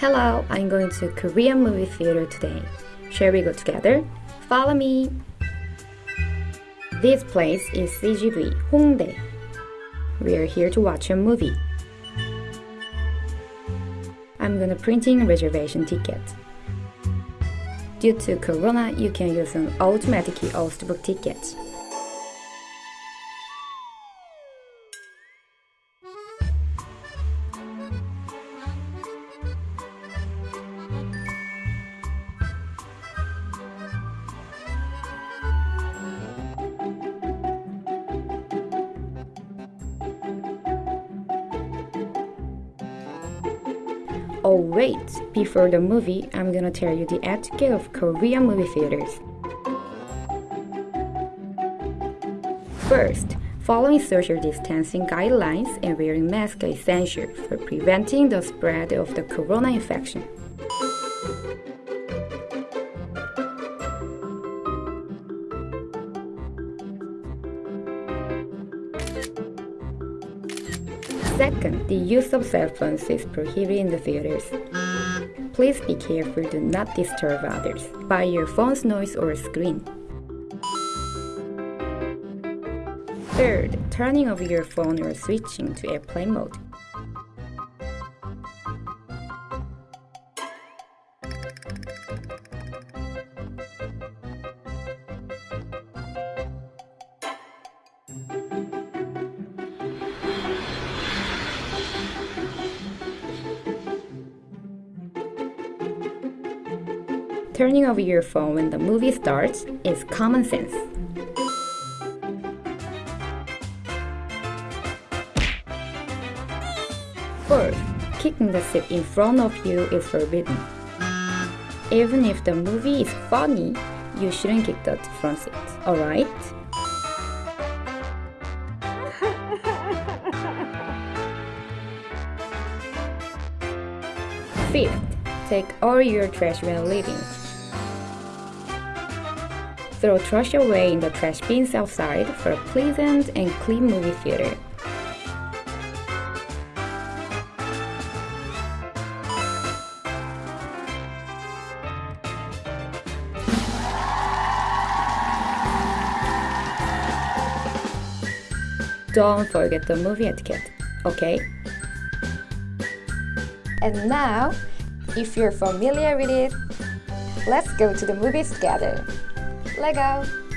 Hello, I'm going to Korean movie theater today. Shall we go together? Follow me. This place is CGV Hongdae. We are here to watch a movie. I'm gonna printing reservation ticket. Due to Corona, you can use an automatic to book tickets. Oh wait, before the movie, I'm gonna tell you the etiquette of Korean movie theaters. First, following social distancing guidelines and wearing masks is essential for preventing the spread of the corona infection. Second, the use of cell phones is prohibited in the theaters. Please be careful to not disturb others by your phone's noise or screen. Third, turning off your phone or switching to airplane mode. Turning over your phone when the movie starts is common sense. Fourth, kicking the seat in front of you is forbidden. Even if the movie is funny, you shouldn't kick the front seat, alright? Fifth, take all your trash when leaving. Throw trash away in the trash bins outside for a pleasant and clean movie theater. Don't forget the movie etiquette, okay? And now, if you're familiar with it, let's go to the movies together. Lego!